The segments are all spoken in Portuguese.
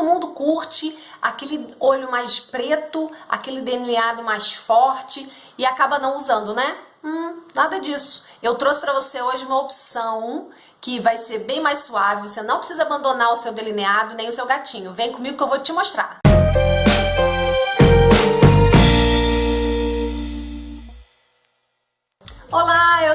todo mundo curte aquele olho mais preto, aquele delineado mais forte e acaba não usando, né? Hum, nada disso. Eu trouxe para você hoje uma opção que vai ser bem mais suave, você não precisa abandonar o seu delineado nem o seu gatinho. Vem comigo que eu vou te mostrar.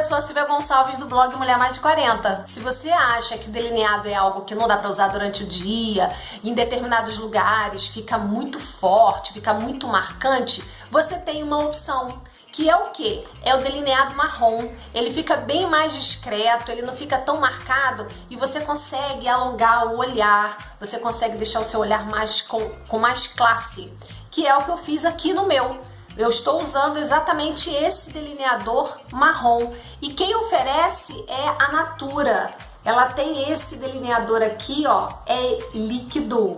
Sou a Silvia Gonçalves do blog Mulher Mais de 40. Se você acha que delineado é algo que não dá para usar durante o dia, em determinados lugares fica muito forte, fica muito marcante, você tem uma opção que é o que? É o delineado marrom. Ele fica bem mais discreto, ele não fica tão marcado e você consegue alongar o olhar, você consegue deixar o seu olhar mais com, com mais classe, que é o que eu fiz aqui no meu. Eu estou usando exatamente esse delineador marrom. E quem oferece é a Natura. Ela tem esse delineador aqui, ó, é líquido.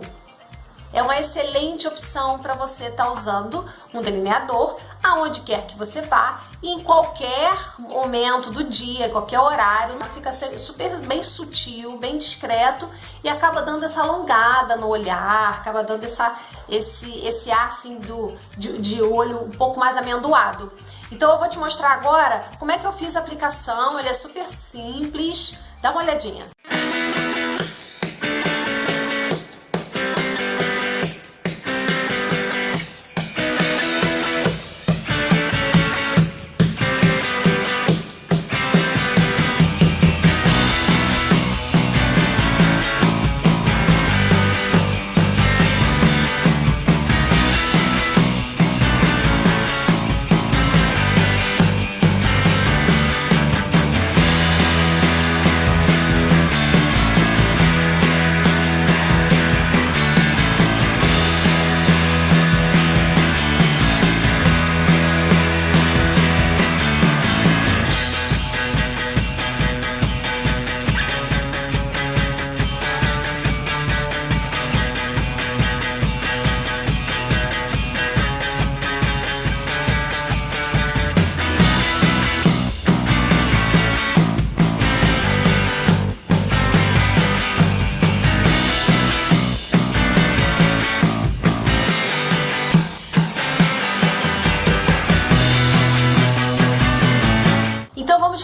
É uma excelente opção para você estar tá usando um delineador aonde quer que você vá em qualquer momento do dia, qualquer horário, fica super bem sutil, bem discreto e acaba dando essa alongada no olhar, acaba dando essa, esse, esse ar assim do, de, de olho um pouco mais amendoado. Então eu vou te mostrar agora como é que eu fiz a aplicação, ele é super simples, dá uma olhadinha.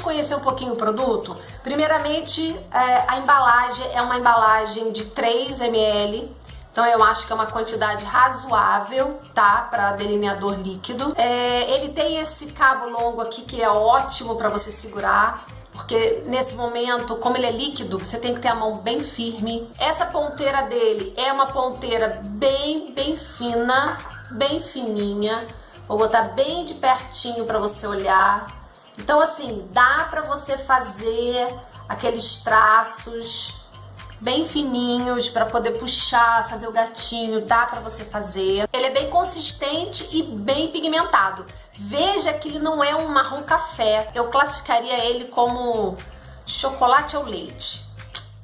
Conhecer um pouquinho o produto? Primeiramente, é, a embalagem é uma embalagem de 3 ml, então eu acho que é uma quantidade razoável, tá? Para delineador líquido. É, ele tem esse cabo longo aqui que é ótimo para você segurar. Porque nesse momento, como ele é líquido, você tem que ter a mão bem firme. Essa ponteira dele é uma ponteira bem, bem fina, bem fininha. Vou botar bem de pertinho para você olhar. Então, assim, dá para você fazer aqueles traços bem fininhos para poder puxar, fazer o gatinho, dá para você fazer. Ele é bem consistente e bem pigmentado. Veja que ele não é um marrom café. Eu classificaria ele como chocolate ao leite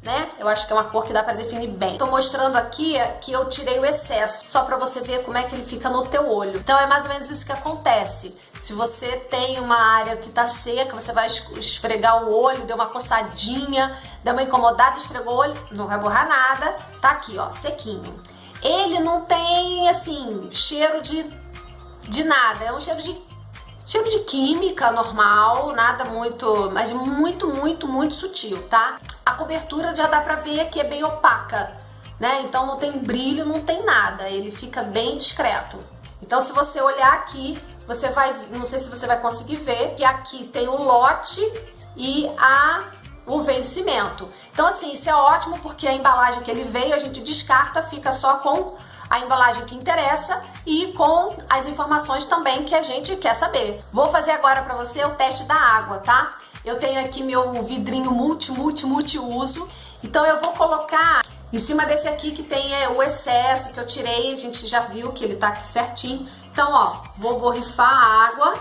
né? Eu acho que é uma cor que dá pra definir bem. Tô mostrando aqui que eu tirei o excesso, só pra você ver como é que ele fica no teu olho. Então é mais ou menos isso que acontece. Se você tem uma área que tá seca, você vai esfregar o olho, deu uma coçadinha, deu uma incomodada, esfregou o olho, não vai borrar nada. Tá aqui, ó, sequinho. Ele não tem, assim, cheiro de, de nada. É um cheiro de Cheiro de química normal, nada muito, mas muito, muito, muito sutil, tá? A cobertura já dá pra ver que é bem opaca, né? Então não tem brilho, não tem nada, ele fica bem discreto. Então se você olhar aqui, você vai, não sei se você vai conseguir ver, que aqui tem o lote e a o vencimento. Então assim, isso é ótimo porque a embalagem que ele veio a gente descarta, fica só com a embalagem que interessa e com as informações também que a gente quer saber. Vou fazer agora para você o teste da água, tá? Eu tenho aqui meu vidrinho multi, multi, multi uso. Então eu vou colocar em cima desse aqui que tem é, o excesso que eu tirei, a gente já viu que ele tá aqui certinho. Então, ó, vou borrifar a água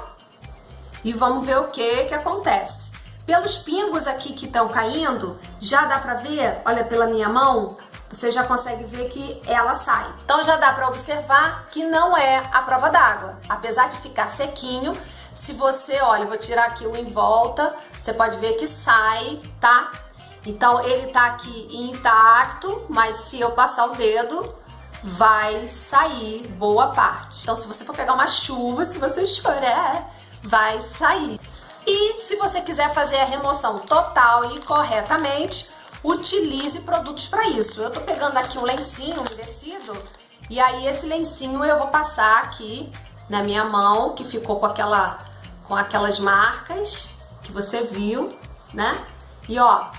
e vamos ver o que que acontece. Pelos pingos aqui que estão caindo, já dá pra ver, olha pela minha mão, você já consegue ver que ela sai. Então já dá para observar que não é a prova d'água. Apesar de ficar sequinho, se você, olha, vou tirar aqui o em volta, você pode ver que sai, tá? Então ele tá aqui intacto, mas se eu passar o dedo, vai sair boa parte. Então se você for pegar uma chuva, se você chorar, vai sair. E se você quiser fazer a remoção total e corretamente, utilize produtos para isso. Eu tô pegando aqui um lencinho umedecido e aí esse lencinho eu vou passar aqui na minha mão, que ficou com aquela com aquelas marcas que você viu, né? E ó,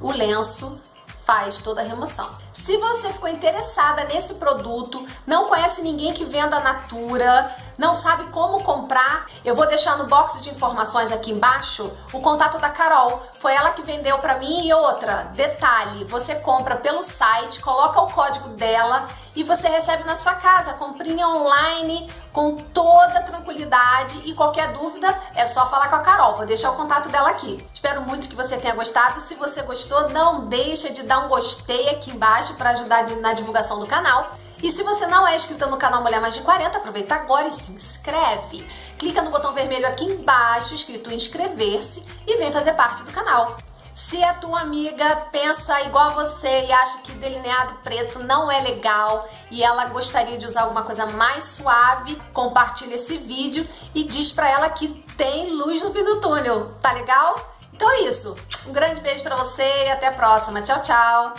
o lenço faz toda a remoção. Se você ficou interessada nesse produto, não conhece ninguém que venda Natura, não sabe como comprar, eu vou deixar no box de informações aqui embaixo o contato da Carol. Foi ela que vendeu para mim e outra. Detalhe, você compra pelo site, coloca o código dela e você recebe na sua casa, comprinha online com toda tranquilidade e qualquer dúvida é só falar com a Carol. Vou deixar o contato dela aqui. Espero muito que você tenha gostado. Se você gostou, não deixa de dar um gostei aqui embaixo para ajudar na divulgação do canal. E se você não é inscrito no canal Mulher Mais de 40, aproveita agora e se inscreve. Clica no botão vermelho aqui embaixo, escrito inscrever-se e vem fazer parte do canal. Se a tua amiga pensa igual a você e acha que delineado preto não é legal e ela gostaria de usar alguma coisa mais suave, compartilha esse vídeo e diz pra ela que tem luz no fim do túnel, tá legal? Então é isso. Um grande beijo pra você e até a próxima. Tchau, tchau!